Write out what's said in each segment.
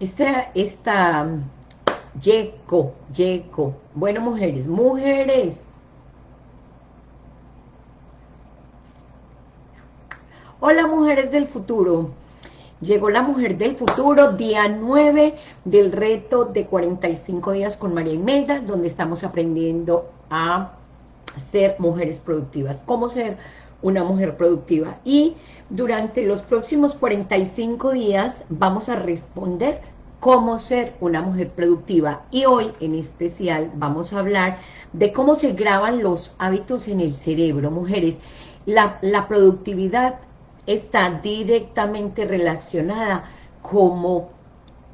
esta, esta, Yeco, Yeco. Bueno, mujeres, mujeres. Hola, mujeres del futuro. Llegó la mujer del futuro, día 9 del reto de 45 días con María Imelda, donde estamos aprendiendo a ser mujeres productivas. Cómo ser una mujer productiva. Y durante los próximos 45 días vamos a responder cómo ser una mujer productiva. Y hoy en especial vamos a hablar de cómo se graban los hábitos en el cerebro. Mujeres, la, la productividad está directamente relacionada como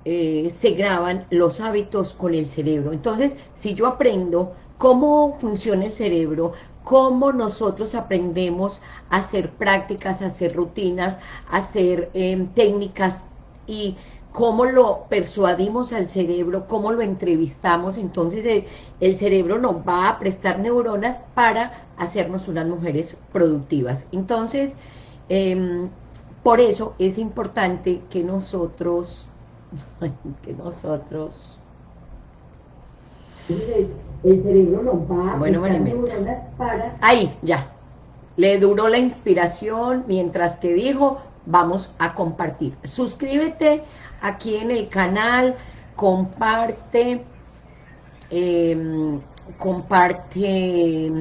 eh, se graban los hábitos con el cerebro. Entonces, si yo aprendo cómo funciona el cerebro, cómo nosotros aprendemos a hacer prácticas, a hacer rutinas, a hacer em, técnicas y cómo lo persuadimos al cerebro, cómo lo entrevistamos, entonces eh, el cerebro nos va a prestar neuronas para hacernos unas mujeres productivas. Entonces, Em, por eso es importante que nosotros, que nosotros... El cerebro nos va bueno, para... Ahí, ya. Le duró la inspiración mientras que dijo, vamos a compartir. Suscríbete aquí en el canal, comparte, em, comparte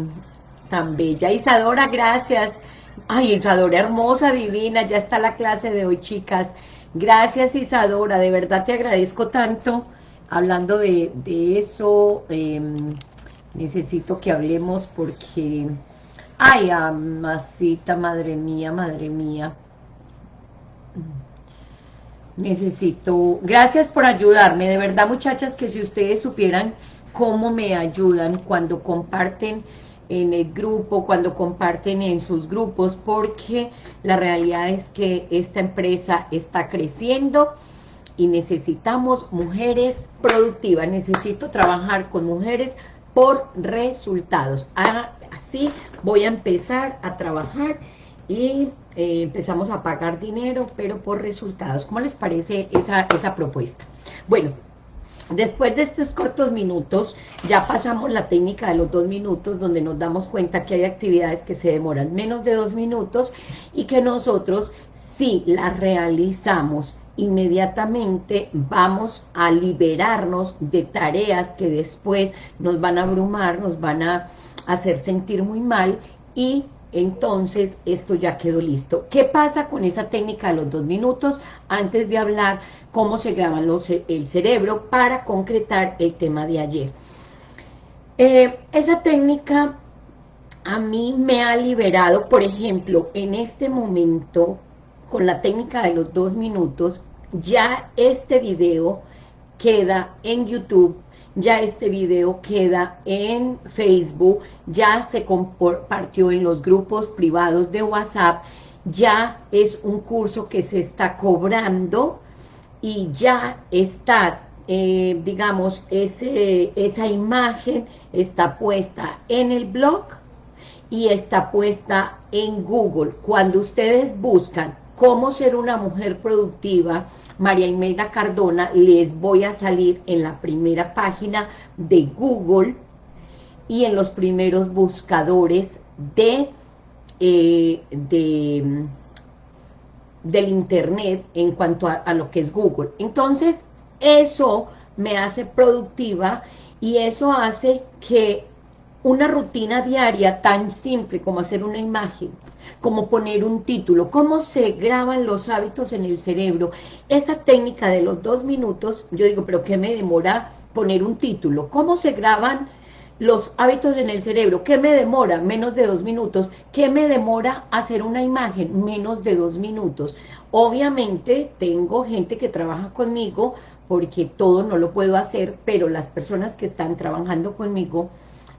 tan bella. Isadora, gracias. Ay, Isadora, hermosa, divina, ya está la clase de hoy, chicas. Gracias, Isadora, de verdad te agradezco tanto. Hablando de, eso, em, necesito que hablemos porque... Ay, amasita, madre mía, madre mía. Necesito... Gracias por ayudarme, de verdad, muchachas, que si ustedes supieran cómo me ayudan cuando comparten en el grupo, cuando comparten en sus grupos, porque la realidad es que esta empresa está creciendo y necesitamos mujeres productivas, necesito trabajar con mujeres por resultados. Ah, así voy a empezar a trabajar y eh, empezamos a pagar dinero, pero por resultados. ¿Cómo les parece esa, esa propuesta? Bueno, Después de estos cortos minutos, ya pasamos la técnica de los dos minutos, donde nos damos cuenta que hay actividades que se demoran menos de dos minutos y que nosotros, si las realizamos inmediatamente, vamos a liberarnos de tareas que después nos van a abrumar, nos van a hacer sentir muy mal y entonces esto ya quedó listo. ¿Qué pasa con esa técnica de los dos minutos? Antes de hablar cómo se graban los, el cerebro para concretar el tema de ayer. Eh, esa técnica a mí me ha liberado, por ejemplo, en este momento, con la técnica de los dos minutos, ya este video queda en YouTube ya este video queda en Facebook, ya se compartió en los grupos privados de WhatsApp, ya es un curso que se está cobrando y ya está, eh, digamos, ese, esa imagen está puesta en el blog y está puesta en Google. Cuando ustedes buscan cómo ser una mujer productiva, María Imelda Cardona, les voy a salir en la primera página de Google y en los primeros buscadores de, eh, de del internet en cuanto a, lo que es Google. Entonces, eso me hace productiva y eso hace que una rutina diaria tan simple como hacer una imagen, como poner un título, cómo se graban los hábitos en el cerebro. Esa técnica de los dos minutos, yo digo, pero ¿qué me demora poner un título? ¿Cómo se graban los hábitos en el cerebro? ¿Qué me demora? Menos de dos minutos. ¿Qué me demora hacer una imagen? Menos de dos minutos. Obviamente tengo gente que trabaja conmigo porque todo no lo puedo hacer, pero las personas que están trabajando conmigo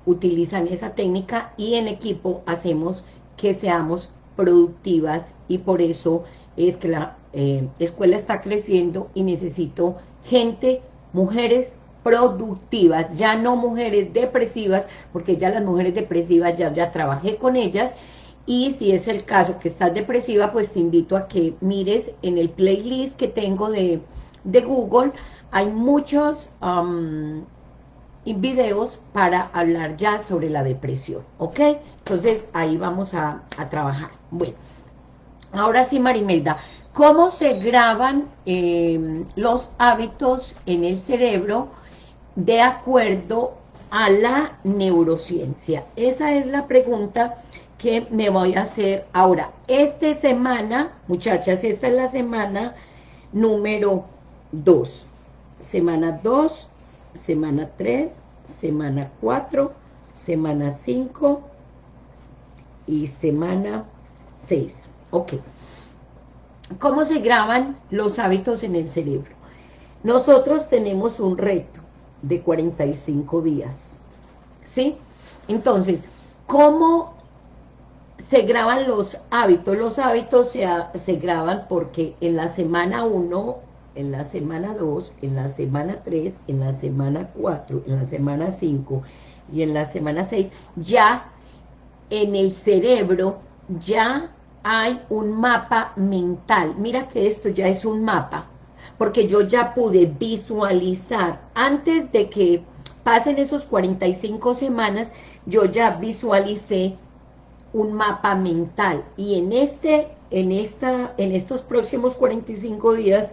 utilizan esa técnica y en equipo hacemos que seamos productivas y por eso es que la eh, escuela está creciendo y necesito gente, mujeres productivas, ya no mujeres depresivas, porque ya las mujeres depresivas ya, ya trabajé con ellas, y si es el caso que estás depresiva, pues te invito a que mires en el playlist que tengo de, de Google, hay muchos videos para hablar ya sobre la depresión, ¿ok? Entonces, ahí vamos a, trabajar. Bueno, ahora sí, Marimelda, ¿cómo se graban em, los hábitos en el cerebro de acuerdo a la neurociencia? Esa es la pregunta que me voy a hacer ahora. Esta semana, muchachas, esta es la semana número 2. Semana 2, semana 3, semana 4, semana 5 y semana 6. Ok. ¿Cómo se graban los hábitos en el cerebro? Nosotros tenemos un reto de 45 días. ¿Sí? Entonces, ¿cómo se graban los hábitos? Los hábitos se, se graban porque en la semana 1 en la semana 2, en la semana 3, en la semana 4, en la semana 5 y en la semana 6, ya en el cerebro ya hay un mapa mental. Mira que esto ya es un mapa, porque yo ya pude visualizar, antes de que pasen esos 45 semanas, yo ya visualicé un mapa mental. Y en este, en esta, en estos próximos 45 días,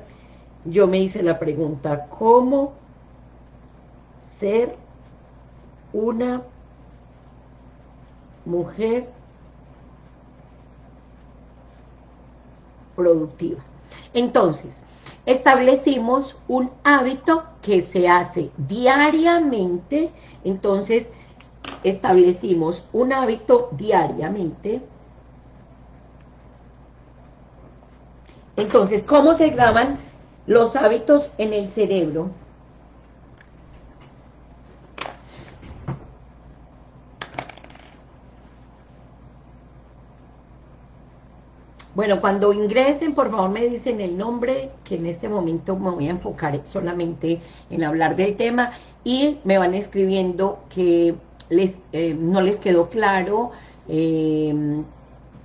yo me hice la pregunta, ¿cómo ser una mujer productiva? Entonces, establecimos un hábito que se hace diariamente, entonces establecimos un hábito diariamente, entonces, ¿cómo se graban los hábitos en el cerebro. Bueno, cuando ingresen, por favor me dicen el nombre, que en este momento me voy a enfocar solamente en hablar del tema, y me van escribiendo que les, eh, no les quedó claro, eh,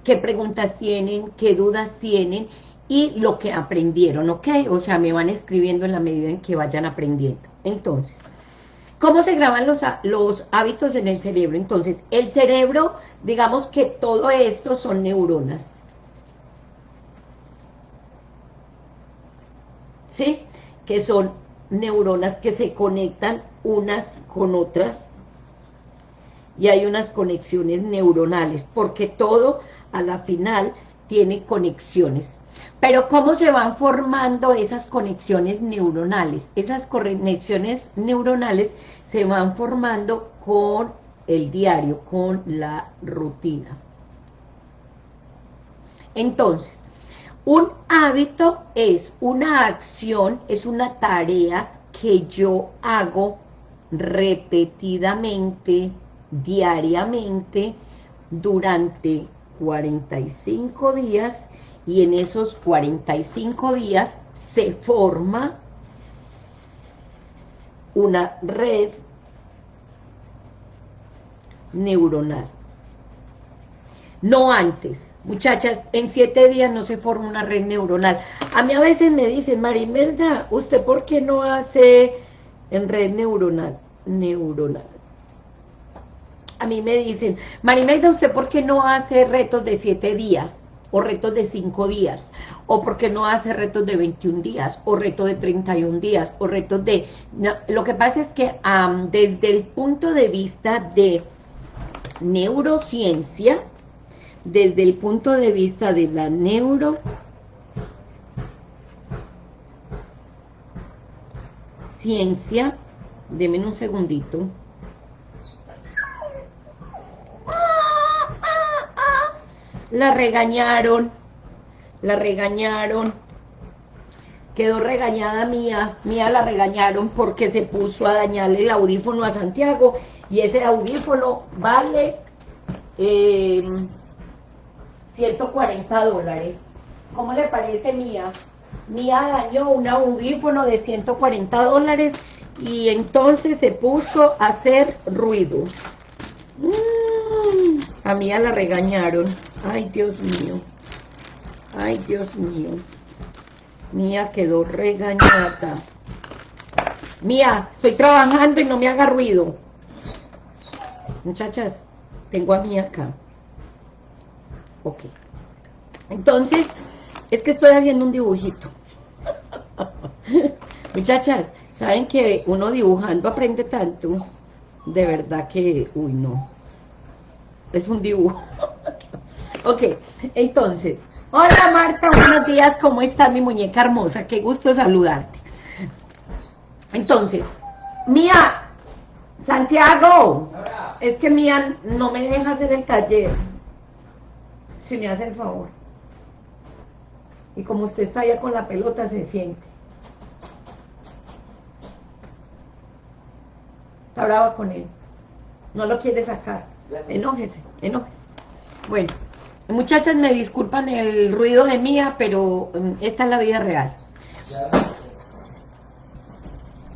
qué preguntas tienen, qué dudas tienen, y lo que aprendieron, ¿ok? O sea, me van escribiendo en la medida en que vayan aprendiendo. Entonces, ¿cómo se graban los, los hábitos en el cerebro? Entonces, el cerebro, digamos que todo esto son neuronas. ¿Sí? Que son neuronas que se conectan unas con otras y hay unas conexiones neuronales, porque todo a la final tiene conexiones. Pero ¿cómo se van formando esas conexiones neuronales? Esas conexiones neuronales se van formando con el diario, con la rutina. Entonces, un hábito es una acción, es una tarea que yo hago repetidamente, diariamente, durante 45 días y en esos 45 días se forma una red neuronal. No antes. Muchachas, en siete días no se forma una red neuronal. A mí a veces me dicen, Marimelda, ¿usted por qué no hace en red neuronal? Neuronal. A mí me dicen, Marimelda, ¿usted por qué no hace retos de siete días? O retos de 5 días, o porque no hace retos de 21 días, o retos de 31 días, o retos de... lo que pasa es que desde el punto de vista de neurociencia, desde el punto de vista de la neuro... Ciencia, denme un segundito, la regañaron, la regañaron, quedó regañada Mía, Mía la regañaron porque se puso a dañarle el audífono a Santiago, y ese audífono vale 140 eh, dólares. ¿Cómo le parece Mía? Mía dañó un audífono de 140 dólares y entonces se puso a hacer ruido. Mm, a Mía la regañaron. Ay, Dios mío. Ay, Dios mío. Mía quedó regañada. Mía, estoy trabajando y no me haga ruido. Muchachas, tengo a Mía acá. Ok. Entonces, es que estoy haciendo un dibujito. Muchachas, ¿saben que uno dibujando aprende tanto? De verdad que, uy, no. Es un dibujo. ok, entonces, hola Marta, buenos días, ¿cómo está mi muñeca hermosa? Qué gusto saludarte. Entonces, Mía, Santiago, es que Mía no me deja hacer el taller. Si me hace el favor. Y como usted está allá con la pelota, se siente. Está brava con él. No lo quiere sacar. Enójese, enójese. Bueno, muchachas, me disculpan el ruido de mía, pero um, esta es la vida real.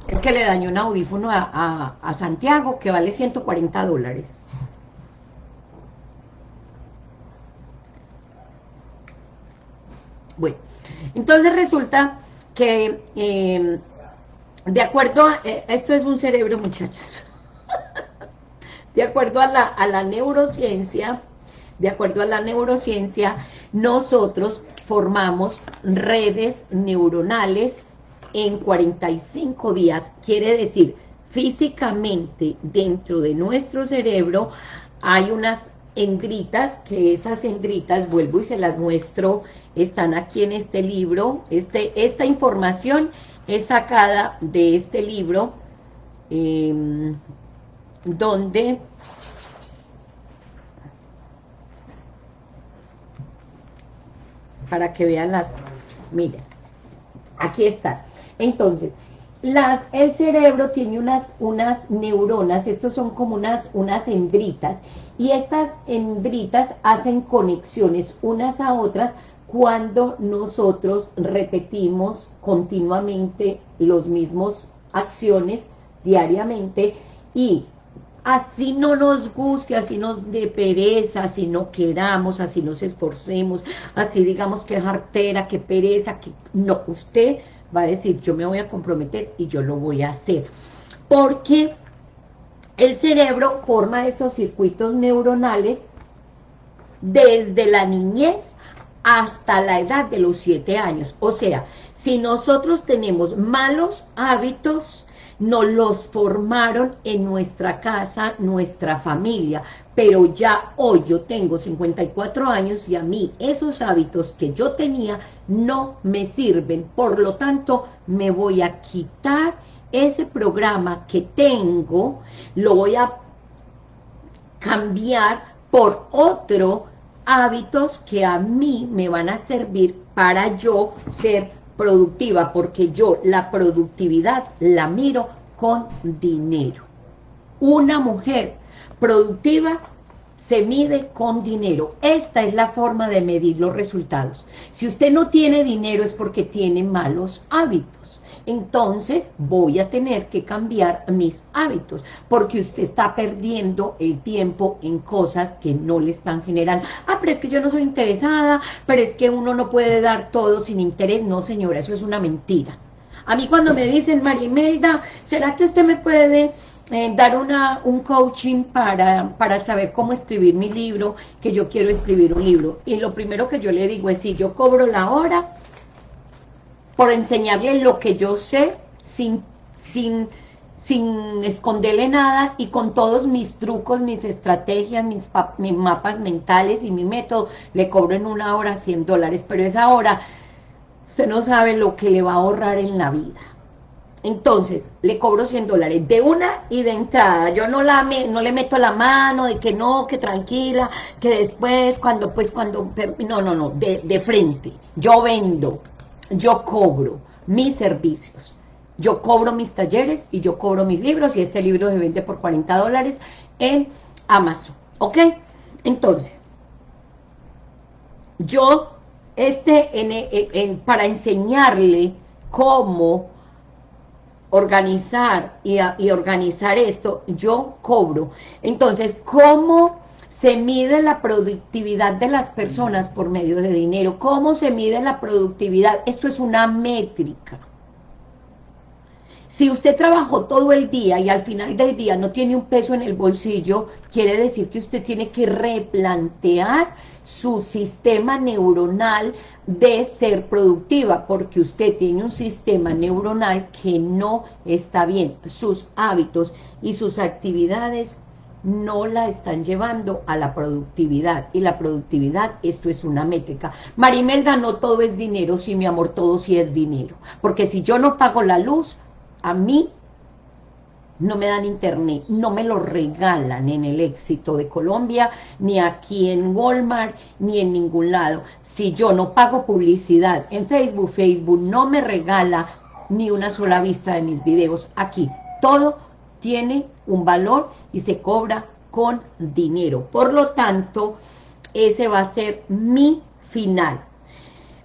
Es que le dañó un audífono a, a Santiago que vale 140 dólares. Bueno, entonces resulta que em, de acuerdo a, eh, esto es un cerebro muchachos, de acuerdo a la, a la neurociencia, de acuerdo a la neurociencia, nosotros formamos redes neuronales en 45 días, quiere decir, físicamente dentro de nuestro cerebro hay unas endritas, que esas endritas, vuelvo y se las muestro, están aquí en este libro, este, esta información es sacada de este libro, em, donde para que vean las, miren, aquí está. Entonces, las, el cerebro tiene unas, unas neuronas, estos son como unas, unas endritas, y estas hembritas hacen conexiones unas a otras cuando nosotros repetimos continuamente los mismos acciones diariamente y así no nos guste, así nos de pereza, así no queramos, así nos esforcemos, así digamos que es artera, que pereza, que no, usted va a decir yo me voy a comprometer y yo lo voy a hacer, porque el cerebro forma esos circuitos neuronales desde la niñez hasta la edad de los siete años. O sea, si nosotros tenemos malos hábitos, nos los formaron en nuestra casa, nuestra familia, pero ya hoy yo tengo 54 años y a mí esos hábitos que yo tenía no me sirven, por lo tanto me voy a quitar ese programa que tengo, lo voy a cambiar por otro hábitos que a mí me van a servir para yo ser productiva, porque yo la productividad la miro con dinero. Una mujer productiva se mide con dinero. Esta es la forma de medir los resultados. Si usted no tiene dinero es porque tiene malos hábitos entonces voy a tener que cambiar mis hábitos, porque usted está perdiendo el tiempo en cosas que no le están generando. Ah, pero es que yo no soy interesada, pero es que uno no puede dar todo sin interés. No, señora, eso es una mentira. A mí cuando me dicen, Marimelda, ¿será que usted me puede eh, dar una, un coaching para, para saber cómo escribir mi libro, que yo quiero escribir un libro? Y lo primero que yo le digo es, si yo cobro la hora, por enseñarle lo que yo sé sin, sin, sin esconderle nada y con todos mis trucos, mis estrategias, mis, mis mapas mentales y mi método, le cobro en una hora 100 dólares, pero esa hora usted no sabe lo que le va a ahorrar en la vida. Entonces, le cobro 100 dólares de una y de entrada. Yo no la no le meto la mano de que no, que tranquila, que después, cuando, pues, cuando, no, no, no, de, de frente. Yo vendo, yo cobro mis servicios, yo cobro mis talleres y yo cobro mis libros y este libro se vende por 40 dólares en Amazon, ¿ok? Entonces, yo, este, en, para enseñarle cómo organizar y, y organizar esto, yo cobro. Entonces, ¿cómo se mide la productividad de las personas por medio de dinero. ¿Cómo se mide la productividad? Esto es una métrica. Si usted trabajó todo el día y al final del día no tiene un peso en el bolsillo, quiere decir que usted tiene que replantear su sistema neuronal de ser productiva, porque usted tiene un sistema neuronal que no está bien. Sus hábitos y sus actividades no la están llevando a la productividad. Y la productividad, esto es una métrica. Marimelda, no todo es dinero, sí, mi amor, todo sí es dinero. Porque si yo no pago la luz, a mí no me dan internet, no me lo regalan en el éxito de Colombia, ni aquí en Walmart, ni en ningún lado. Si yo no pago publicidad en Facebook, Facebook no me regala ni una sola vista de mis videos aquí. Todo tiene un valor y se cobra con dinero. Por lo tanto, ese va a ser mi final.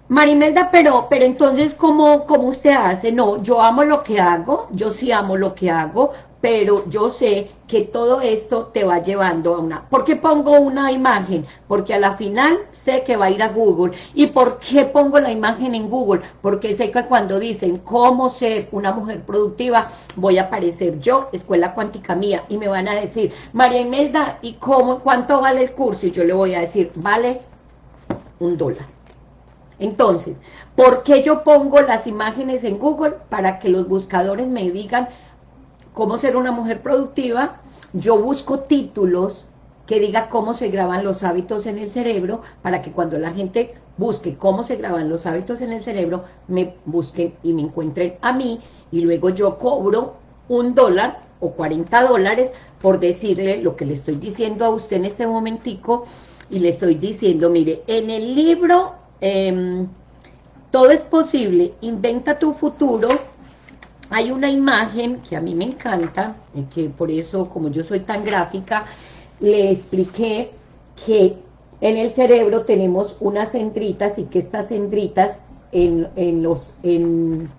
Marimelda, pero, pero entonces, ¿cómo, ¿cómo usted hace? No, yo amo lo que hago, yo sí amo lo que hago, pero yo sé que todo esto te va llevando a una... ¿Por qué pongo una imagen? Porque a la final sé que va a ir a Google. ¿Y por qué pongo la imagen en Google? Porque sé que cuando dicen cómo ser una mujer productiva, voy a aparecer yo, Escuela Cuántica Mía, y me van a decir, María Imelda, ¿y cómo, cuánto vale el curso? Y yo le voy a decir, vale un dólar. Entonces, ¿por qué yo pongo las imágenes en Google? Para que los buscadores me digan cómo ser una mujer productiva. Yo busco títulos que diga cómo se graban los hábitos en el cerebro, para que cuando la gente busque cómo se graban los hábitos en el cerebro, me busquen y me encuentren a mí, y luego yo cobro un dólar o 40 dólares por decirle lo que le estoy diciendo a usted en este momentico, y le estoy diciendo, mire, en el libro Em, todo es posible, inventa tu futuro, hay una imagen que a mí me encanta, y que por eso, como yo soy tan gráfica, le expliqué que en el cerebro tenemos unas centritas y que estas centritas, en, en los, en,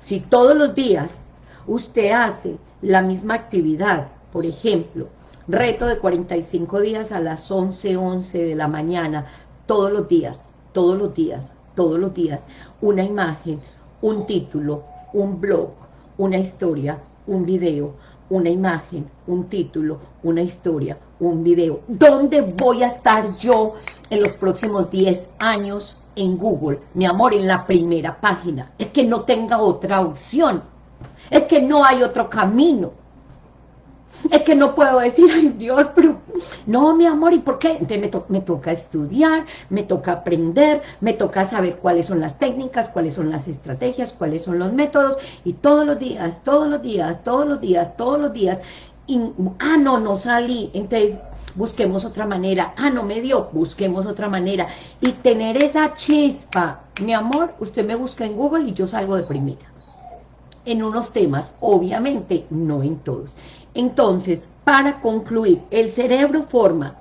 si todos los días usted hace la misma actividad, por ejemplo, reto de 45 días a las 11, 11 de la mañana, todos los días, todos los días, todos los días, una imagen, un título, un blog, una historia, un video, una imagen, un título, una historia, un video. ¿Dónde voy a estar yo en los próximos 10 años en Google? Mi amor, en la primera página. Es que no tenga otra opción. Es que no hay otro camino. Es que no puedo decir, ay Dios, pero no, mi amor, ¿y por qué? Entonces me, toca estudiar, me toca aprender, me toca saber cuáles son las técnicas, cuáles son las estrategias, cuáles son los métodos, y todos los días, todos los días, todos los días, todos los días, ah, no, no salí, entonces busquemos otra manera, ah, no me dio, busquemos otra manera, y tener esa chispa, mi amor, usted me busca en Google y yo salgo de primera, en unos temas, obviamente, no en todos, entonces, para concluir, el cerebro forma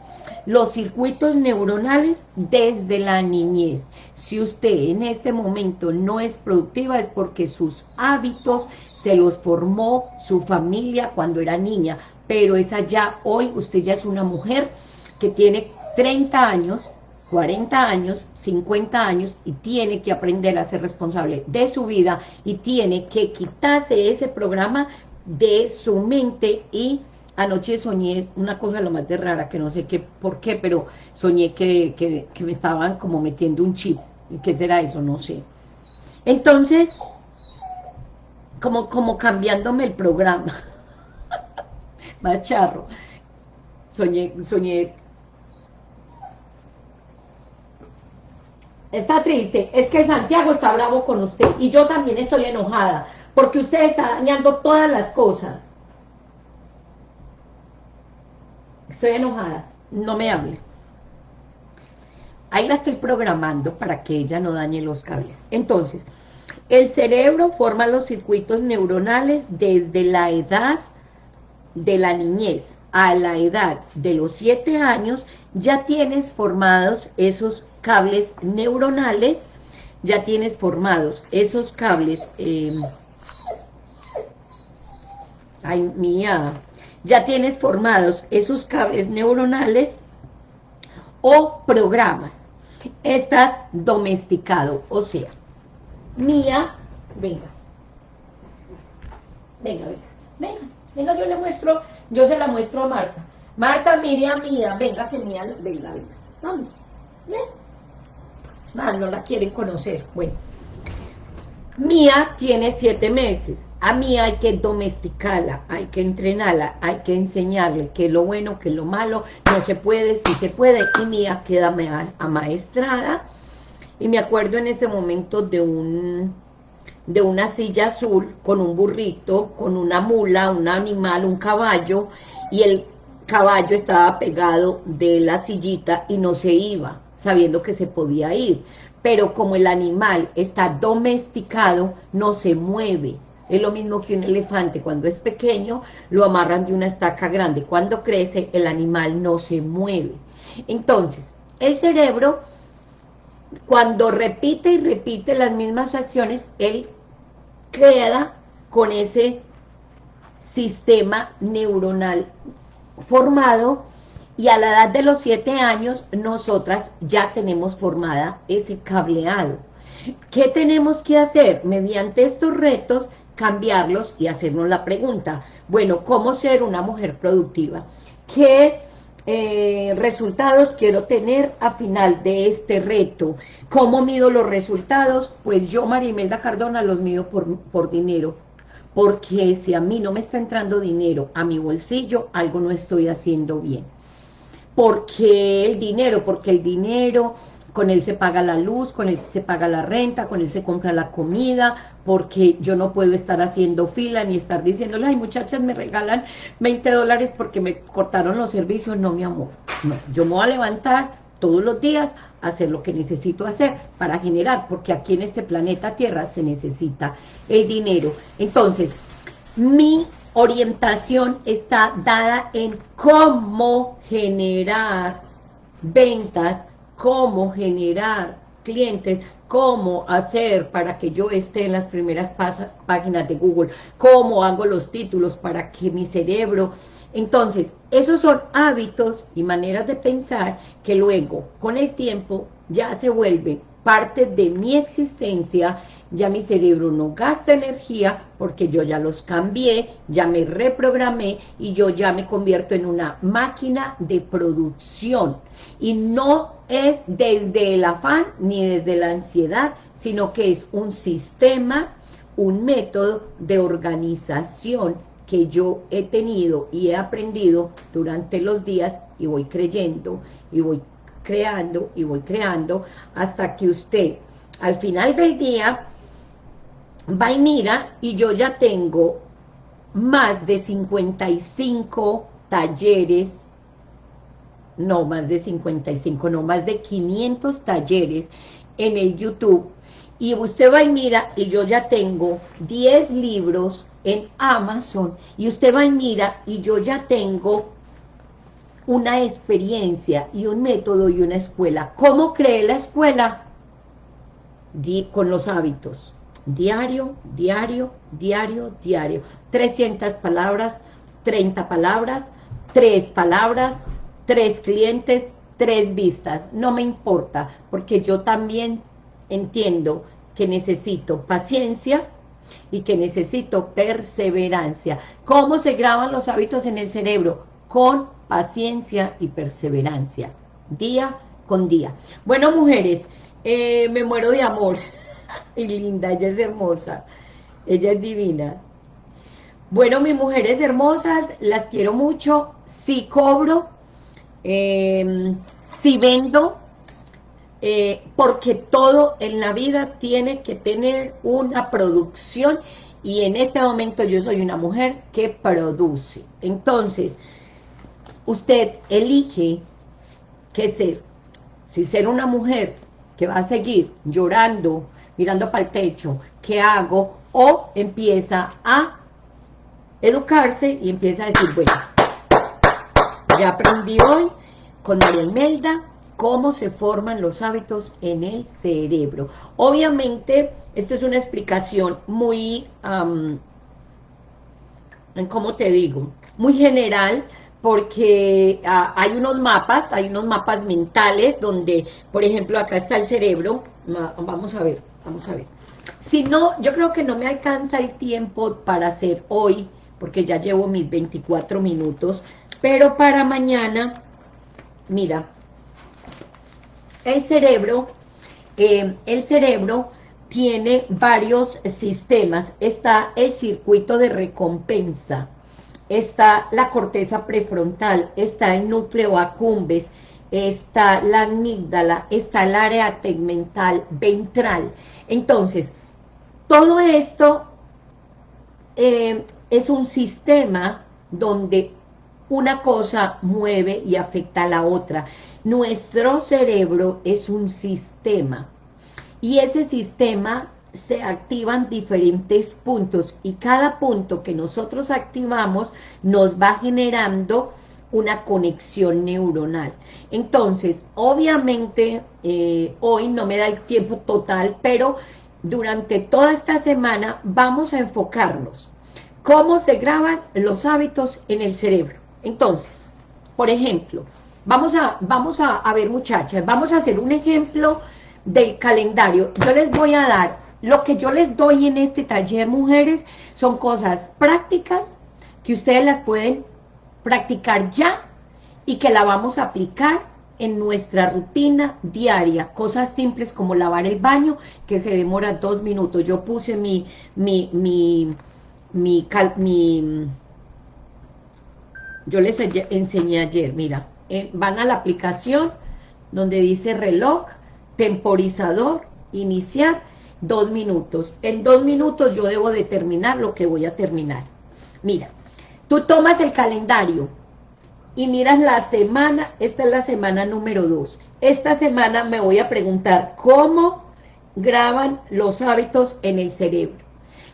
los circuitos neuronales desde la niñez. Si usted en este momento no es productiva es porque sus hábitos se los formó su familia cuando era niña, pero esa ya hoy, usted ya es una mujer que tiene 30 años, 40 años, 50 años y tiene que aprender a ser responsable de su vida y tiene que quitarse ese programa de su mente y anoche soñé una cosa lo más de rara, que no sé qué por qué, pero soñé que, que, me estaban como metiendo un chip. ¿Y qué será eso? No sé. Entonces, como, como cambiándome el programa. más charro. Soñé, soñé. Está triste. Es que Santiago está bravo con usted. Y yo también estoy enojada porque usted está dañando todas las cosas. Estoy enojada, no me hable. Ahí la estoy programando para que ella no dañe los cables. Entonces, el cerebro forma los circuitos neuronales desde la edad de la niñez a la edad de los 7 años, ya tienes formados esos cables neuronales, ya tienes formados esos cables eh, ay mía, ya tienes formados esos cables neuronales o programas. Estás domesticado, o sea, Mía, venga, venga, venga, venga, venga, yo le muestro, yo se la muestro a Marta. Marta, mire a Mía, venga, que Mía, venga, venga, vamos, ven. No la quieren conocer, bueno. Mía tiene siete meses, a Mía hay que domesticarla, hay que entrenarla, hay que enseñarle qué es lo bueno, qué es lo malo, no se puede, sí se puede, y Mía queda amaestrada, y me acuerdo en este momento de un de una silla azul con un burrito, con una mula, un animal, un caballo, y el caballo estaba pegado de la sillita y no se iba, sabiendo que se podía ir. Pero como el animal está domesticado, no se mueve. Es lo mismo que un elefante, cuando es pequeño, lo amarran de una estaca grande. Cuando crece, el animal no se mueve. Entonces, el cerebro cuando repite y repite las mismas acciones, él queda con ese sistema neuronal formado y a la edad de los siete años nosotras ya tenemos formada ese cableado. ¿Qué tenemos que hacer? Mediante estos retos, cambiarlos y hacernos la pregunta, bueno, ¿cómo ser una mujer productiva? ¿Qué eh, resultados quiero tener a final de este reto. ¿Cómo mido los resultados? Pues yo, María Imelda Cardona, los mido por, por dinero. Porque si a mí no me está entrando dinero a mi bolsillo, algo no estoy haciendo bien. Porque el dinero, porque el dinero con él se paga la luz, con él se paga la renta, con él se compra la comida, porque yo no puedo estar haciendo fila ni estar diciéndole, ay muchachas, me regalan 20 dólares porque me cortaron los servicios, no mi amor, yo me voy a levantar todos los días hacer lo que necesito hacer para generar, porque aquí en este planeta Tierra se necesita el dinero. Entonces, mi orientación está dada en cómo generar ventas, cómo generar clientes, cómo hacer para que yo esté en las primeras páginas de Google, cómo hago los títulos para que mi cerebro... Entonces, esos son hábitos y maneras de pensar que luego, con el tiempo, ya se vuelven parte de mi existencia ya mi cerebro no gasta energía porque yo ya los cambié, ya me reprogramé y yo ya me convierto en una máquina de producción. Y no es desde el afán ni desde la ansiedad, sino que es un sistema, un método de organización que yo he tenido y he aprendido durante los días y voy creyendo y voy creando y voy creando hasta que usted al final del día va y mira y yo ya tengo más de 55 talleres, no más de 55, no más de 500 talleres en el YouTube. Y usted va y mira y yo ya tengo 10 libros en Amazon. Y usted va y mira y yo ya tengo una experiencia y un método y una escuela. ¿Cómo cree la escuela? con los hábitos diario, diario, diario, diario. 300 palabras, 30 palabras, 3 palabras, 3 clientes, 3 vistas. No me importa, porque yo también entiendo que necesito paciencia y que necesito perseverancia. ¿Cómo se graban los hábitos en el cerebro? Con paciencia y perseverancia, día con día. Bueno, mujeres, eh, me muero de amor y linda, ella es hermosa, ella es divina. Bueno, mis mujeres hermosas, las quiero mucho, si cobro, eh, si vendo, eh, porque todo en la vida tiene que tener una producción y en este momento yo soy una mujer que produce. Entonces, usted elige qué ser. Si ser una mujer que va a seguir llorando, mirando para el techo, ¿qué hago? O empieza a educarse y empieza a decir, bueno, ya aprendí hoy con María Imelda cómo se forman los hábitos en el cerebro. Obviamente, esto es una explicación muy, ¿cómo te digo? Muy general, porque ah, hay unos mapas, hay unos mapas mentales donde, por ejemplo, acá está el cerebro, vamos a ver, vamos a ver. Si no, yo creo que no me alcanza el tiempo para hacer hoy, porque ya llevo mis 24 minutos, pero para mañana, mira, el cerebro, eh, el cerebro tiene varios sistemas. Está el circuito de recompensa, está la corteza prefrontal, está el núcleo accumbens, está la amígdala, está el área tegmental ventral. Entonces, todo esto eh, es un sistema donde una cosa mueve y afecta a la otra. Nuestro cerebro es un sistema y ese sistema se activan diferentes puntos y cada punto que nosotros activamos nos va generando una conexión neuronal. Entonces, obviamente, eh, hoy no me da el tiempo total, pero durante toda esta semana vamos a enfocarnos cómo se graban los hábitos en el cerebro. Entonces, por ejemplo, vamos a, vamos a, a ver muchachas, vamos a hacer un ejemplo del calendario. Yo les voy a dar, lo que yo les doy en este taller, mujeres, son cosas prácticas que ustedes las pueden practicar ya y que la vamos a aplicar en nuestra rutina diaria, cosas simples como lavar el baño, que se demora dos minutos. Yo puse mi, mi, mi, mi, yo les enseñé ayer, mira, eh, van a la aplicación donde dice reloj, temporizador, iniciar, dos minutos. En dos minutos yo debo determinar lo que voy a terminar. Mira, tú tomas el calendario y miras la semana, esta es la semana número dos. Esta semana me voy a preguntar cómo graban los hábitos en el cerebro.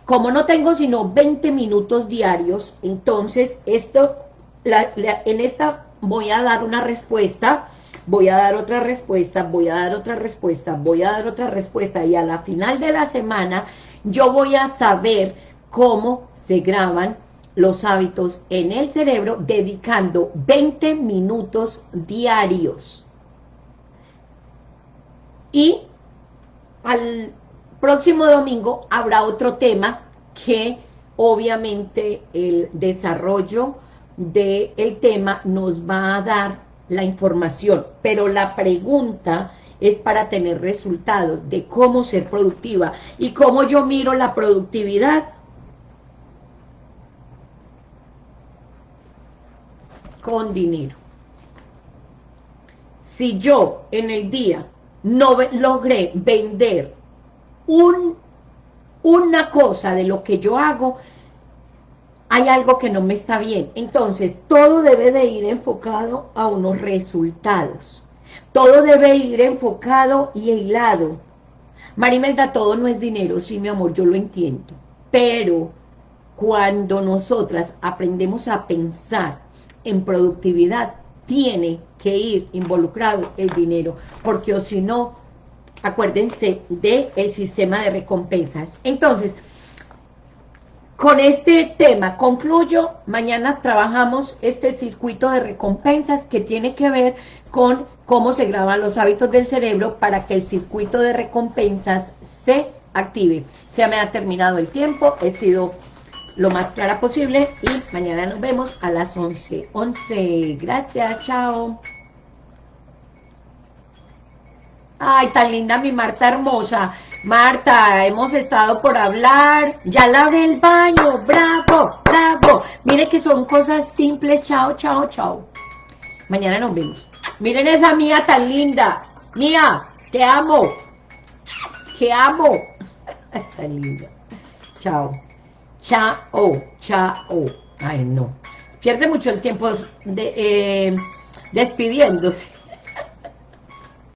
Como no tengo sino 20 minutos diarios, entonces esto, en esta voy a dar una respuesta voy a dar otra respuesta, voy a dar otra respuesta, voy a dar otra respuesta y a la final de la semana yo voy a saber cómo se graban los hábitos en el cerebro dedicando 20 minutos diarios. Y al próximo domingo habrá otro tema que obviamente el desarrollo del tema nos va a dar la información, pero la pregunta es para tener resultados de cómo ser productiva y cómo yo miro la productividad con dinero. Si yo en el día no logré vender un, una cosa de lo que yo hago, hay algo que no me está bien. Entonces, todo debe de ir enfocado a unos resultados. Todo debe ir enfocado y hilado. Marimelda, todo no es dinero, sí, mi amor, yo lo entiendo. Pero cuando nosotras aprendemos a pensar en productividad, tiene que ir involucrado el dinero, porque o si no, acuérdense del el sistema de recompensas. Entonces, con este tema concluyo, mañana trabajamos este circuito de recompensas que tiene que ver con cómo se graban los hábitos del cerebro para que el circuito de recompensas se active. Se me ha terminado el tiempo, he sido lo más clara posible y mañana nos vemos a las 11. 11, gracias, chao. Ay, tan linda mi Marta hermosa. Marta, hemos estado por hablar. Ya lavé el baño. Bravo, bravo. Mire que son cosas simples. Chao, chao, chao. Mañana nos vemos. Miren esa mía tan linda. Mía, te amo. Te amo. tan linda. Chao. Chao, chao. Ay, no. Pierde mucho el tiempo de, eh, despidiéndose.